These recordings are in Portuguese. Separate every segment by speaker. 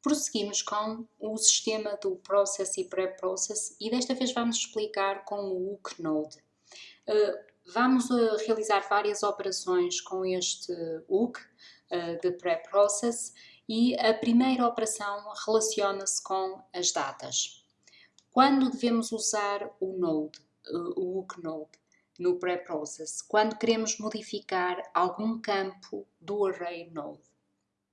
Speaker 1: Prosseguimos com o sistema do Process e Pre-Process e desta vez vamos explicar com o hook node. Uh, vamos uh, realizar várias operações com este hook uh, de Pre-Process e a primeira operação relaciona-se com as datas. Quando devemos usar o node, o hook node, no Pre-Process? Quando queremos modificar algum campo do array node.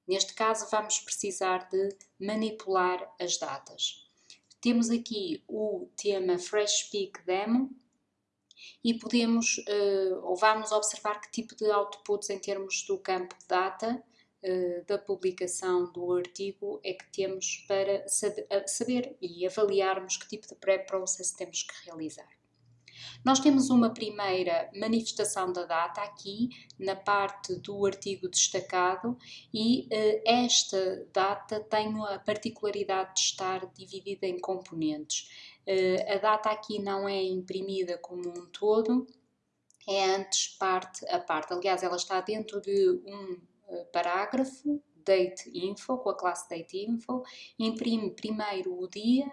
Speaker 1: Neste caso, vamos precisar de manipular as datas. Temos aqui o tema FreshPeak Demo e podemos, uh, ou vamos observar que tipo de outputs em termos do campo data uh, da publicação do artigo é que temos para saber e avaliarmos que tipo de pré-process temos que realizar. Nós temos uma primeira manifestação da data aqui na parte do artigo destacado e uh, esta data tem a particularidade de estar dividida em componentes. Uh, a data aqui não é imprimida como um todo, é antes parte a parte. Aliás, ela está dentro de um uh, parágrafo, date info, com a classe date info, imprime primeiro o dia,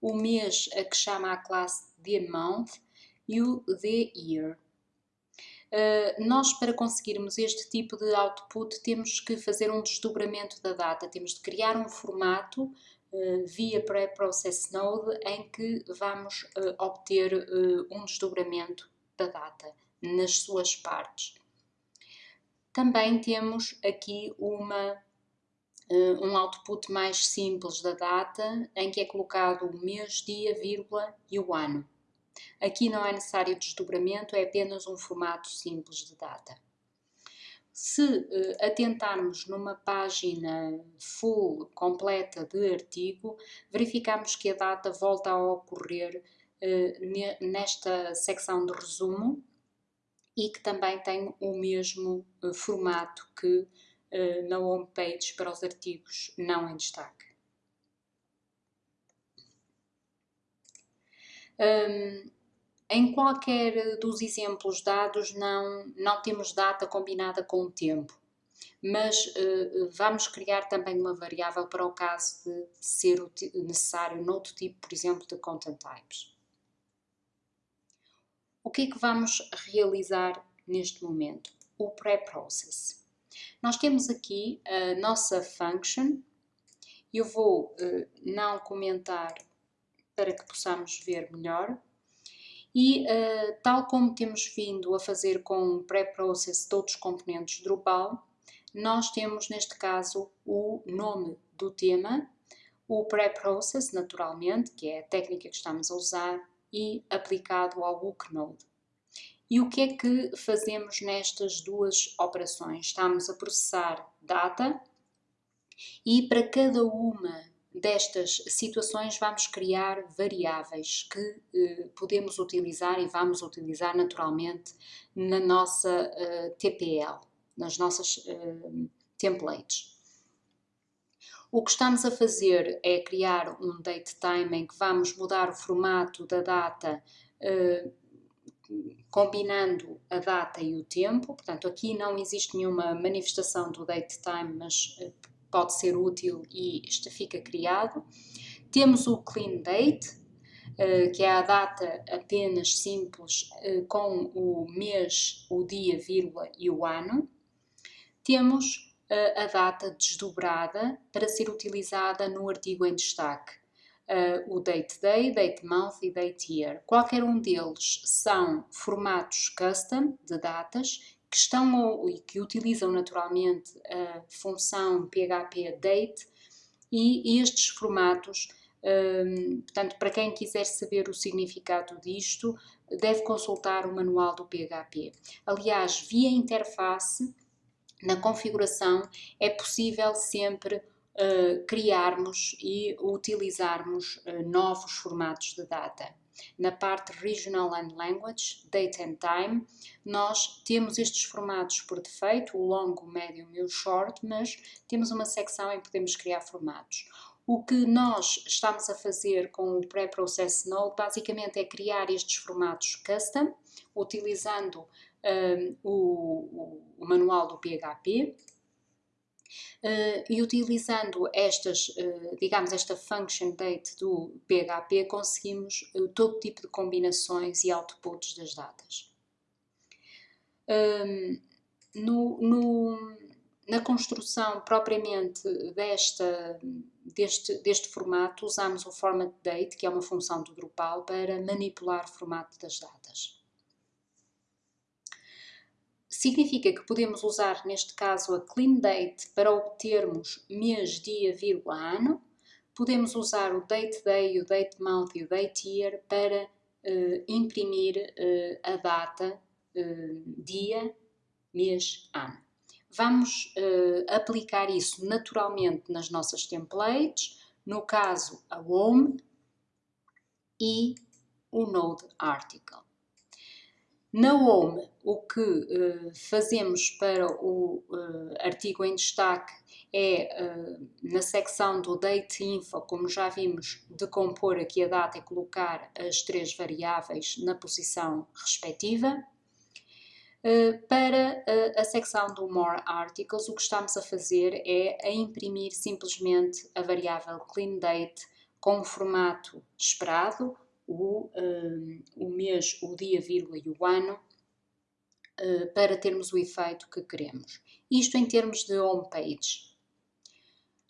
Speaker 1: o mês a que chama a classe the month, the year. Uh, nós, para conseguirmos este tipo de output, temos que fazer um desdobramento da data, temos de criar um formato uh, via Pre-Process Node em que vamos uh, obter um desdobramento da data nas suas partes. Também temos aqui uma, um output mais simples da data, em que é colocado o mês, dia, vírgula e o ano. Aqui não é necessário desdobramento, é apenas um formato simples de data. Se uh, atentarmos numa página full, completa de artigo, verificamos que a data volta a ocorrer uh, nesta secção de resumo e que também tem o mesmo uh, formato que na homepage para os artigos não em destaque. Um, em qualquer dos exemplos dados não, não temos data combinada com o tempo, mas uh, vamos criar também uma variável para o caso de ser necessário noutro tipo, por exemplo, de content types. O que é que vamos realizar neste momento? O pré-process. Nós temos aqui a nossa function, eu vou uh, não comentar para que possamos ver melhor. E uh, tal como temos vindo a fazer com o pré-process de outros componentes Drupal, nós temos neste caso o nome do tema, o pré-process naturalmente, que é a técnica que estamos a usar, e aplicado ao hook node. E o que é que fazemos nestas duas operações? Estamos a processar data e para cada uma destas situações vamos criar variáveis que eh, podemos utilizar e vamos utilizar naturalmente na nossa eh, TPL, nas nossas eh, templates. O que estamos a fazer é criar um date time em que vamos mudar o formato da data eh, combinando a data e o tempo, portanto aqui não existe nenhuma manifestação do date time, mas eh, pode ser útil e este fica criado. Temos o clean date, eh, que é a data apenas simples eh, com o mês, o dia, vírgula e o ano. Temos eh, a data desdobrada para ser utilizada no artigo em destaque. o date day, date month e date year. Qualquer um deles são formatos custom de datas que estão e que utilizam naturalmente a função PHP date e estes formatos, um, portanto, para quem quiser saber o significado disto, deve consultar o manual do PHP. Aliás, via interface, na configuração, é possível sempre uh, criarmos e utilizarmos uh, novos formatos de data na parte Regional and Language, Date and Time, nós temos estes formatos por defeito, o longo, o médio e o short, mas temos uma secção em que podemos criar formatos. O que nós estamos a fazer com o Pre-Process Node basicamente é criar estes formatos custom, utilizando um, o, o, o manual do PHP, Uh, e utilizando estas, uh, digamos, esta function date do PHP, conseguimos uh, todo tipo de combinações e outputs das datas. Um, no, no, na construção propriamente desta, deste, deste formato, usamos o format date, que é uma função do Drupal, para manipular o formato das datas. Significa que podemos usar, neste caso, a clean date para obtermos mês, dia, vírgula, ano. Podemos usar o date day, o date month e o date year para uh, imprimir uh, a data, uh, dia, mês, ano. Vamos aplicar isso naturalmente nas nossas templates, no caso a home e o node article. Na home, o que uh, fazemos para o uh, artigo em destaque é, uh, na secção do Date Info, como já vimos, decompor aqui a data e colocar as três variáveis na posição respectiva. para a secção do More Articles, o que estamos a fazer é a imprimir simplesmente a variável CleanDate com o formato esperado, o, um, o mês, o dia, vírgula e o ano uh, para termos o efeito que queremos. Isto em termos de homepage.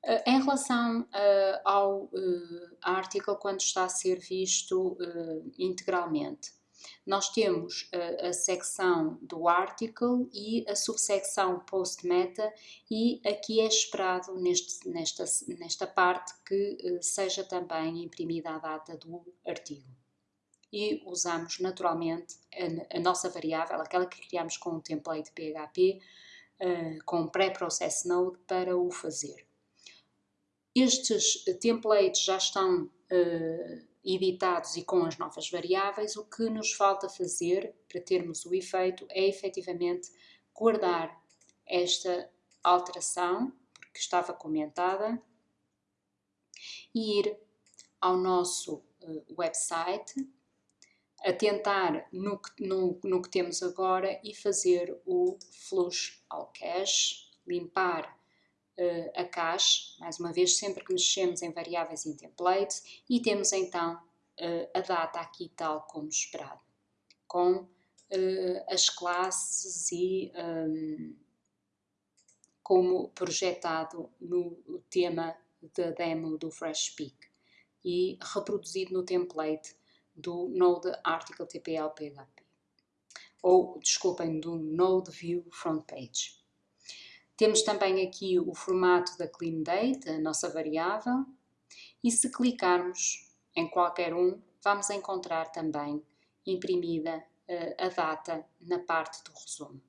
Speaker 1: Uh, em relação uh, ao article, quando está a ser visto integralmente, nós temos a, a, secção do article e a subsecção post-meta e aqui é esperado neste, nesta, nesta parte que uh, seja também imprimida a data do artigo. E usamos naturalmente a, a nossa variável, aquela que criamos com o template PHP, uh, com pré-process node para o fazer. Estes templates já estão uh, editados e com as novas variáveis, o que nos falta fazer para termos o efeito é efetivamente guardar esta alteração, porque estava comentada, e ir ao nosso uh, website, atentar no que, no, no que temos agora e fazer o flush ao cache, limpar uh, a cache, mais uma vez, sempre que mexemos em variáveis em templates, e temos então uh, a data aqui tal como esperado, com uh, as classes e um, como projetado no tema da demo do FreshPeak e reproduzido no template do Node Article TPL PHP ou, desculpem, do Node View Front Page. Temos também aqui o formato da clean date, a nossa variável, e se clicarmos em qualquer um, vamos encontrar também imprimida uh, a data na parte do resumo.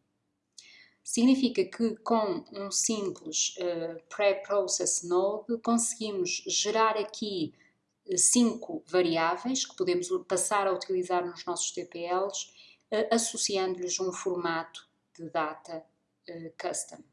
Speaker 1: Significa que com um simples uh, pré-process node conseguimos gerar aqui uh, cinco variáveis que podemos passar a utilizar nos nossos TPLs, associando-lhes um formato de data custom.